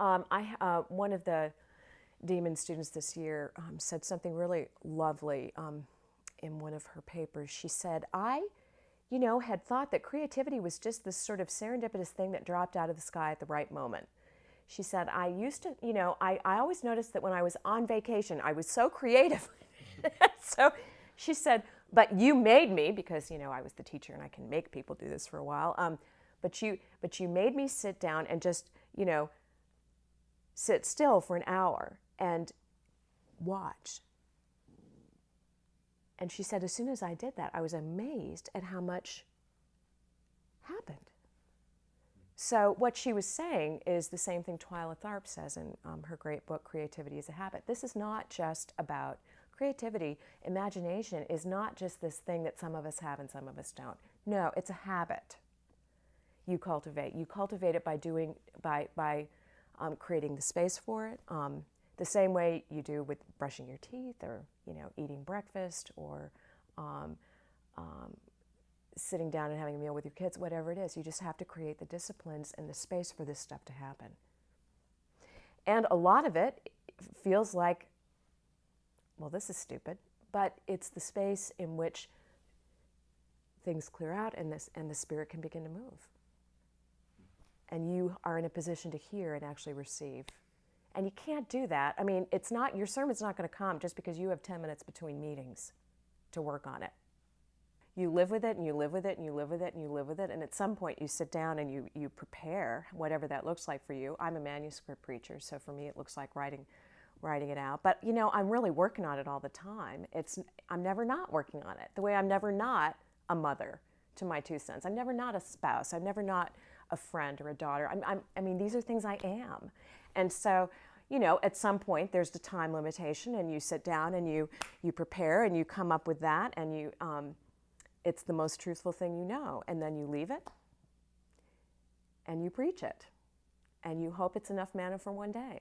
Um, I, uh, one of the D.Min students this year um, said something really lovely um, in one of her papers. She said, I, you know, had thought that creativity was just this sort of serendipitous thing that dropped out of the sky at the right moment. She said, I used to, you know, I, I always noticed that when I was on vacation, I was so creative. so she said, but you made me, because, you know, I was the teacher and I can make people do this for a while, um, but, you, but you made me sit down and just, you know, sit still for an hour and watch. And she said, as soon as I did that, I was amazed at how much happened. So, what she was saying is the same thing Twyla Tharp says in um, her great book, Creativity is a Habit. This is not just about creativity. Imagination is not just this thing that some of us have and some of us don't. No, it's a habit you cultivate. You cultivate it by doing, by, by um, creating the space for it, um, the same way you do with brushing your teeth or you know eating breakfast or um, um, sitting down and having a meal with your kids, whatever it is. You just have to create the disciplines and the space for this stuff to happen. And a lot of it feels like, well, this is stupid, but it's the space in which things clear out and this and the spirit can begin to move. And you are in a position to hear and actually receive. And you can't do that. I mean, it's not, your sermon's not going to come just because you have 10 minutes between meetings to work on it. You live with it and you live with it and you live with it and you live with it. And at some point you sit down and you, you prepare whatever that looks like for you. I'm a manuscript preacher, so for me it looks like writing, writing it out. But you know, I'm really working on it all the time. It's, I'm never not working on it. The way I'm never not a mother to my two sons. I'm never not a spouse. I'm never not a friend or a daughter. I'm, I'm, I mean, these are things I am. And so, you know, at some point there's the time limitation, and you sit down and you you prepare and you come up with that, and you um, it's the most truthful thing you know, and then you leave it, and you preach it, and you hope it's enough manna for one day.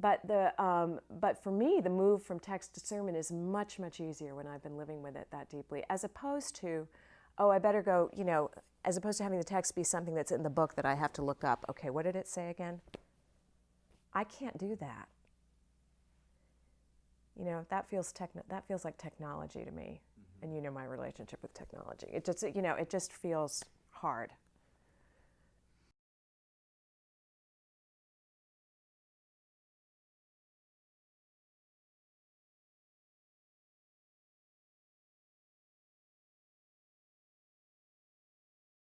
But the um, but for me, the move from text to sermon is much much easier when I've been living with it that deeply, as opposed to, oh, I better go, you know, as opposed to having the text be something that's in the book that I have to look up. Okay, what did it say again? I can't do that. You know, that feels techno- that feels like technology to me. Mm-hmm. And you know my relationship with technology. It just you know, it just feels hard.